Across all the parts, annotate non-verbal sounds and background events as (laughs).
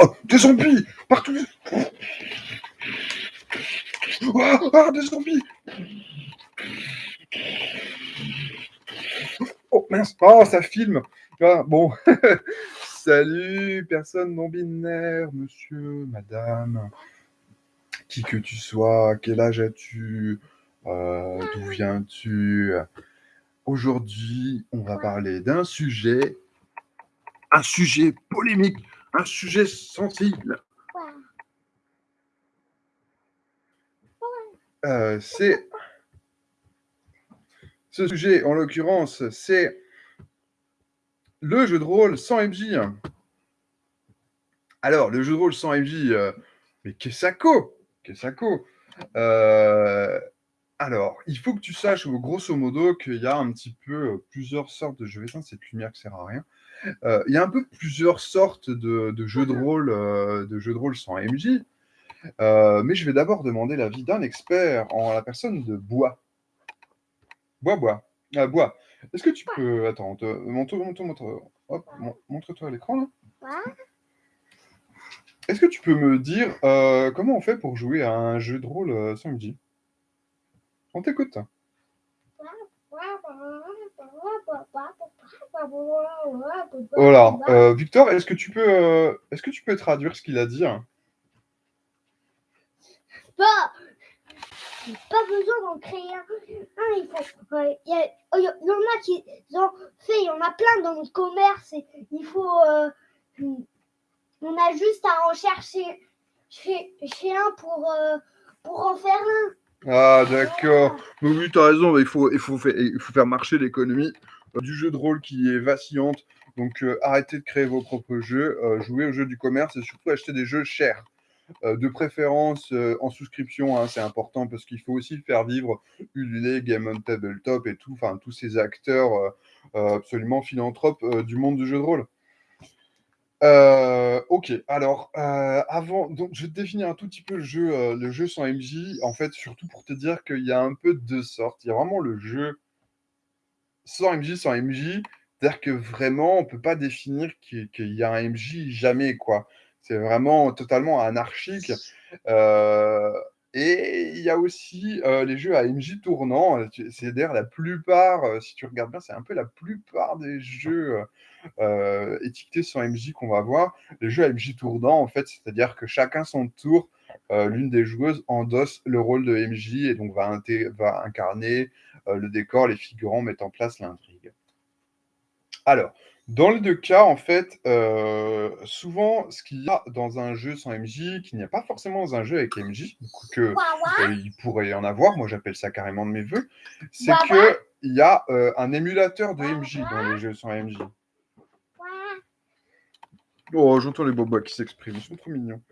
Oh, des zombies Partout. Oh, oh, des zombies. Oh mince, oh ça filme. Ah, bon, (laughs) salut, personne non binaire, monsieur, madame, qui que tu sois, quel âge as-tu, euh, d'où viens-tu? Aujourd'hui, on va parler d'un sujet, un sujet polémique, un sujet sensible. Euh, c'est ce sujet, en l'occurrence, c'est le jeu de rôle sans MJ. Alors, le jeu de rôle sans MJ, euh, mais qu'est-ce Qu'est-ce euh, Alors, il faut que tu saches, grosso modo, qu'il y a un petit peu plusieurs sortes de jeux. Je cette lumière qui sert à rien. Il y a un peu plusieurs sortes de, jeux de rôle, de jeux de rôle sans MJ. mais je vais d'abord demander l'avis d'un expert en la personne de Bois. Bois, Bois. Ah, Bois. Est-ce que tu peux. Attends, montre, montre, montre. Hop, montre-toi à l'écran là. Est-ce que tu peux me dire euh, comment on fait pour jouer à un jeu de rôle euh, sans MJ On t'écoute. Voilà. Euh, Victor, est-ce que tu peux, est-ce que tu peux traduire ce qu'il a dit hein Bah, pas besoin d'en créer un. il faut. Y, en a qui ont fait, il y en a plein dans le commerce. Et il faut. Euh, on a juste à en chercher chez, un pour, euh, pour en faire un. Ah, d'accord. Oui, tu as raison. Il faut, il, faut faire, il faut faire marcher l'économie euh, du jeu de rôle qui est vacillante. Donc, arrêtez de créer vos propres jeux, jouez au jeu du commerce et surtout acheter des jeux chers. Euh, de préférence euh, en souscription, hein, c'est important parce qu'il faut aussi faire vivre Ulule, Game on Tabletop et tout, enfin tous ces acteurs euh, absolument philanthropes du monde du jeu de rôle. ok, alors avant, donc je vais te définir un tout petit peu le jeu, le jeu sans MJ. En fait, surtout pour te dire qu'il y a un peu de deux sortes. Il y a vraiment le jeu sans MJ, sans MJ. C'est-à-dire que vraiment, on peut pas définir qu'il y a un MJ jamais, quoi. C'est vraiment totalement anarchique. Euh, et il y a aussi euh, les jeux à MJ tournant. C'est d'ailleurs la plupart, euh, si tu regardes bien, c'est un peu la plupart des jeux étiquetés sur MJ qu'on va voir. Les jeux à MJ tournant, en fait, c'est-à-dire que chacun son tour, l'une des joueuses endosse le rôle de MJ et donc va, va incarner le décor, les figurants mettent en place l'intrigue. Alors, dans les deux cas, en fait, euh, souvent, ce qu'il y a dans un jeu sans MJ, qu'il n'y a pas forcément dans un jeu avec MJ, que euh, il pourrait y en avoir, moi j'appelle ça carrément de mes voeux, c'est qu'il y a euh, un émulateur de MJ dans les jeux sans MJ. Oh, j'entends les bobos qui s'expriment, ils sont trop mignons.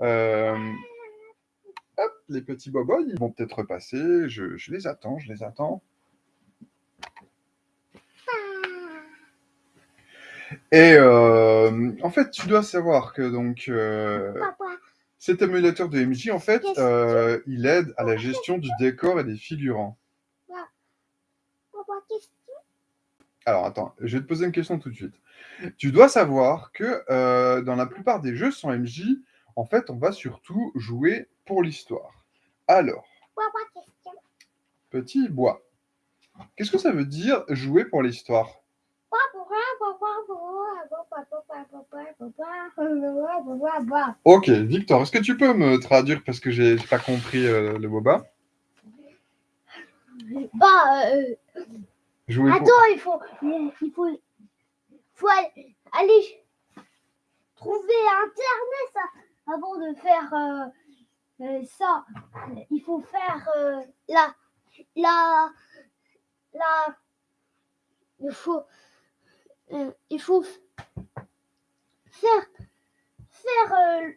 Hop, les petits bobos, ils vont peut-être repasser, je les attends, je les attends. Et euh, en fait, tu dois savoir que donc euh, cet émulateur de MJ, en fait, euh, il aide à la gestion du décor et des figurants. Alors attends, je vais te poser une question tout de suite. Tu dois savoir que dans la plupart des jeux sans MJ, en fait, on va surtout jouer pour l'histoire. Alors, petit bois. Qu'est-ce que ça veut dire jouer pour l'histoire Ok, Victor, est-ce que tu peux me traduire parce que j'ai pas compris euh, le boba Bah, euh... attends, il faut, il faut, faut aller trouver Internet avant de faire euh, euh, ça. Il faut faire la, la, la, il faut, il faut faire, faire euh,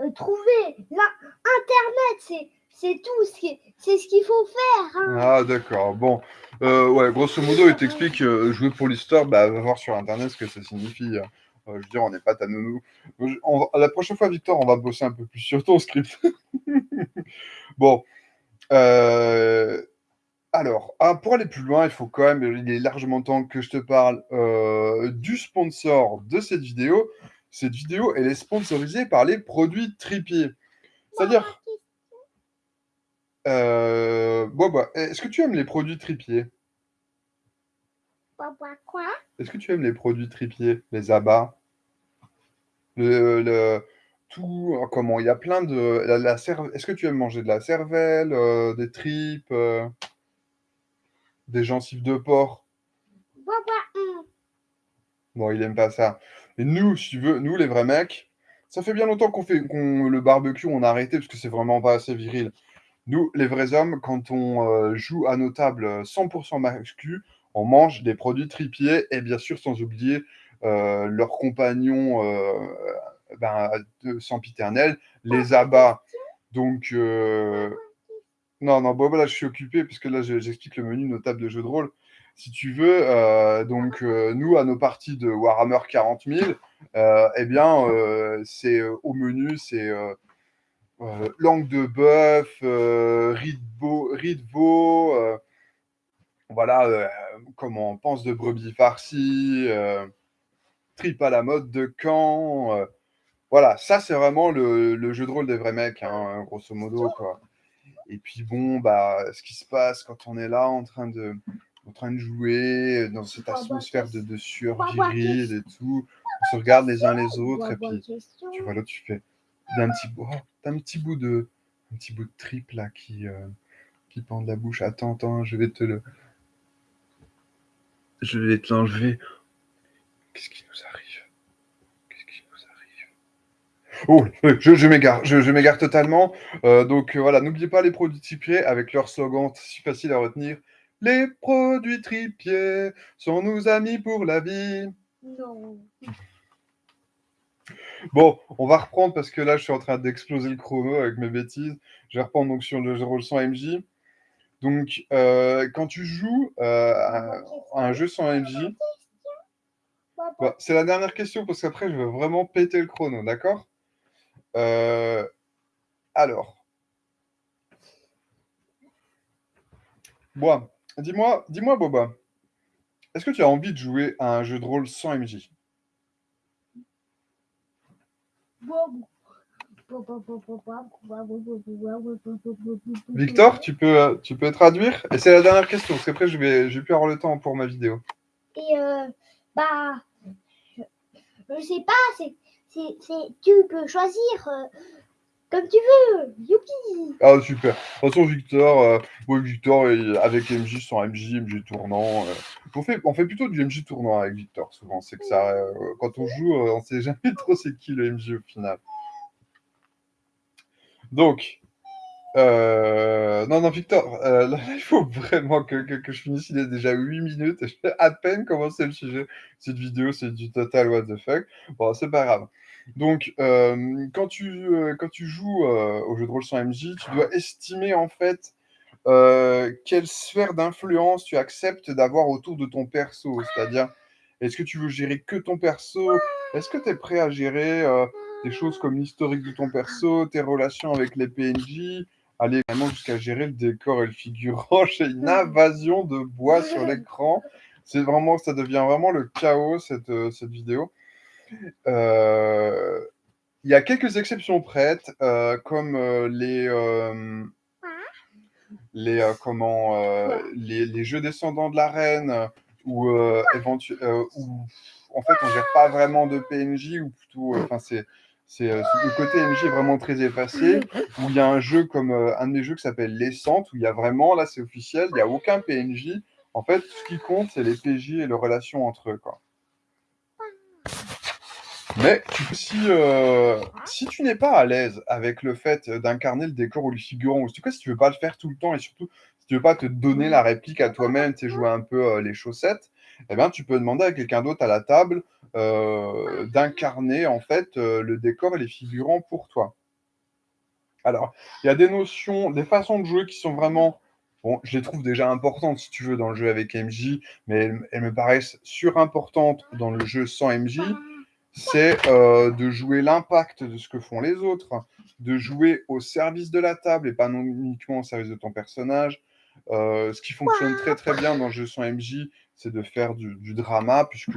euh, trouver Internet, c'est tout, c'est ce qu'il faut faire. Hein. Ah d'accord, bon, euh, ouais, grosso modo, il t'explique jouer pour l'histoire, bah, va voir sur Internet ce que ça signifie. Hein. Je veux dire, on n'est pas ta nounou. la prochaine fois, Victor, on va bosser un peu plus sur ton script. (laughs) bon, Alors, ah, pour aller plus loin, il faut quand même, il est largement temps que je te parle euh, du sponsor de cette vidéo. Cette vidéo, elle est sponsorisée par les produits Tripier. C'est-à-dire... Euh, Boba, est-ce que tu aimes les produits Tripier? Quoi? Est-ce que tu aimes les produits Tripier, les abats? Le, tout, comment Il y a plein de... La, Est-ce que tu aimes manger de la cervelle, euh, des tripes euh, des gencives de porc? Bon, il aime pas ça. Et nous, si tu veux, nous, les vrais mecs, ça fait bien longtemps qu'on fait le barbecue, on a arrêté parce que c'est vraiment pas assez viril. Nous, les vrais hommes, quand on euh, joue à nos tables 100% masculins, on mange des produits tripiers et bien sûr, sans oublier euh, leurs compagnons euh, ben, de sempiternel, les abats. Donc, euh, non, non, bon, je suis occupé, puisque là, j'explique le menu de nos tables de jeux de rôle. Si tu veux, euh, donc, euh, nous, à nos parties de Warhammer 40 000, euh, eh bien, euh, c'est euh, au menu, c'est euh, langue de bœuf, riz de veau, voilà, comment on pense de brebis farcies, trip à la mode de Caen. voilà, ça, c'est vraiment le, le, jeu de rôle des vrais mecs, hein, grosso modo, quoi. Et puis bon, bah, ce qui se passe quand on est là en train de, en train de jouer dans cette atmosphère de, de sueur virile et tout, on se regarde les uns les autres et puis tu vois là tu fais d'un petit bout, oh, un petit bout de, un petit bout de trip là qui, euh, qui pend de la bouche. Attends, attends, je vais te le, je vais te l'enlever. Qu'est-ce qui nous arrive? Oh, je, je m'égare, je, je m'égare totalement. Euh, donc euh, voilà, n'oubliez pas les produits tripiers avec leur slogan si facile à retenir. Les produits tripiers sont nos amis pour la vie. Non. Bon, on va reprendre parce que là, je suis en train d'exploser le chrono avec mes bêtises. Je vais reprendre donc sur le rôle sans MJ. Donc, euh, quand tu joues euh, à, à un jeu sans MJ, bah, c'est la dernière question parce qu'après, je vais vraiment péter le chrono, d'accord? Euh, alors. Bon, dis-moi, dis-moi, Boba, est-ce que tu as envie de jouer à un jeu de rôle sans MJ Victor, tu peux, tu peux traduire? Et c'est la dernière question, parce qu'après, je vais, je vais plus avoir le temps pour ma vidéo. Et euh, bah, je, je sais pas, c'est c'est, tu peux choisir euh, comme tu veux. Youpi Ah, super. De toute façon, Victor, euh, Victor, avec MJ, sans MJ, MJ tournant. Euh, on, fait, on fait plutôt du MJ tournant avec Victor, souvent. C'est que ça, euh, quand on joue, euh, on sait jamais trop c'est qui le MJ au final. Donc, euh, non, non, Victor, euh, il faut vraiment que, je finisse. Il est déjà 8 minutes je vais à peine commencer le sujet. Cette vidéo, c'est du total what the fuck. Bon, c'est pas grave. Donc, euh, quand, tu, quand tu joues au jeu de rôle sans MJ, tu dois estimer en fait quelle sphère d'influence tu acceptes d'avoir autour de ton perso. C'est-à-dire, est-ce que tu veux gérer que ton perso? Est-ce que tu es prêt à gérer des choses comme l'historique de ton perso, tes relations avec les PNJ aller vraiment jusqu'à gérer le décor et le figurant. (laughs) J'ai une invasion de bois sur l'écran. C'est vraiment, ça devient vraiment le chaos cette, euh, cette vidéo. Euh, il y a quelques exceptions prêtes, euh, comme euh, les euh, les comment les, les, jeux descendants de la reine où en fait on gère pas vraiment de PNJ ou plutôt enfin c'est c'est euh, le côté MJ vraiment très effacé, où il y a un jeu comme euh, un de mes jeux qui s'appelle L'Essente, où il y a vraiment, là c'est officiel, il n'y a aucun PNJ. En fait, ce qui compte, c'est les PJ et les relations entre eux. Quoi. Mais si, euh, si tu n'es pas à l'aise avec le fait d'incarner le décor ou le figurant, ou en tout cas si tu veux pas le faire tout le temps et surtout si tu veux pas te donner la réplique à toi-même, tu jouer un peu les chaussettes, eh bien, tu peux demander à quelqu'un d'autre à la table euh, d'incarner en fait euh, le décor et les figurants pour toi. Alors, il y a des notions, des façons de jouer qui sont vraiment, bon, je les trouve déjà importantes si tu veux dans le jeu avec MJ, mais elles, me paraissent surimportantes dans le jeu sans MJ. C'est euh, de jouer l'impact de ce que font les autres, de jouer au service de la table et pas uniquement au service de ton personnage, Euh, ce qui fonctionne très très bien dans le jeu sans MJ, c'est de faire du, drama, puisque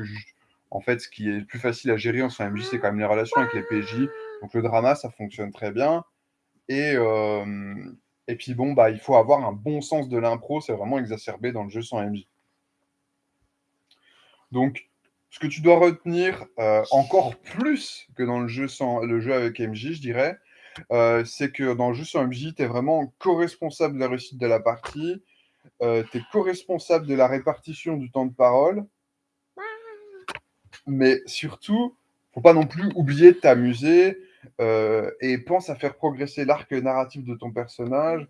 en fait, ce qui est plus facile à gérer en sans MJ, c'est quand même les relations avec les PJ. Donc le drama, ça fonctionne très bien. Et, euh, et puis bon, bah, il faut avoir un bon sens de l'impro, c'est vraiment exacerbé dans le jeu sans MJ. Donc, ce que tu dois retenir euh, encore plus que dans le jeu, sans, le jeu avec MJ, je dirais, euh, c'est que dans le jeu sans MJ, tu es vraiment co-responsable de la réussite de la partie, euh, tu es co-responsable de la répartition du temps de parole, mais surtout, faut pas non plus oublier de t'amuser et pense à faire progresser l'arc narratif de ton personnage,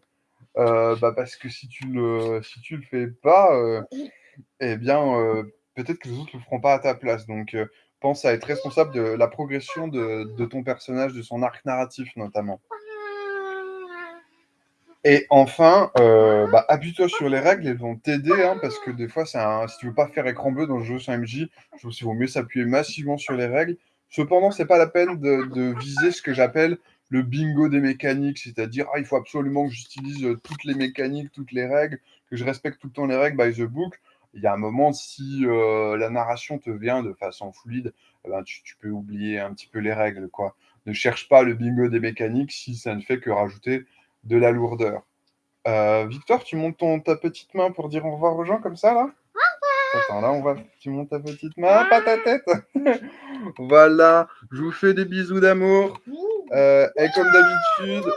bah parce que si tu le, si tu le fais pas, eh bien peut-être que les autres ne le feront pas à ta place. Donc, euh, pense à être responsable de la progression de, ton personnage, de son arc narratif notamment. Et enfin, euh, bah, appuie-toi sur les règles, elles vont t'aider, hein, parce que des fois, un, si tu veux pas faire écran bleu dans le jeu sans MJ, je trouve qu'il vaut mieux s'appuyer massivement sur les règles. Cependant, c'est pas la peine de, viser ce que j'appelle le bingo des mécaniques, c'est-à-dire ah, il faut absolument que j'utilise toutes les mécaniques, toutes les règles, que je respecte tout le temps les règles by the book il y a un moment, si euh, la narration te vient de façon fluide, eh ben, tu, tu, peux oublier un petit peu les règles. Quoi. Ne cherche pas le bingo des mécaniques si ça ne fait que rajouter de la lourdeur. Euh, Victor, tu montes ton, ta petite main pour dire au revoir aux gens comme ça, là? Attends, là, on va... tu montes ta petite main, pas ta tête. (laughs) voilà, je vous fais des bisous d'amour. Euh, et comme d'habitude,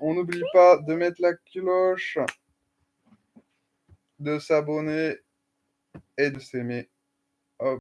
on n'oublie pas de mettre la cloche, de s'abonner et de s'aimer.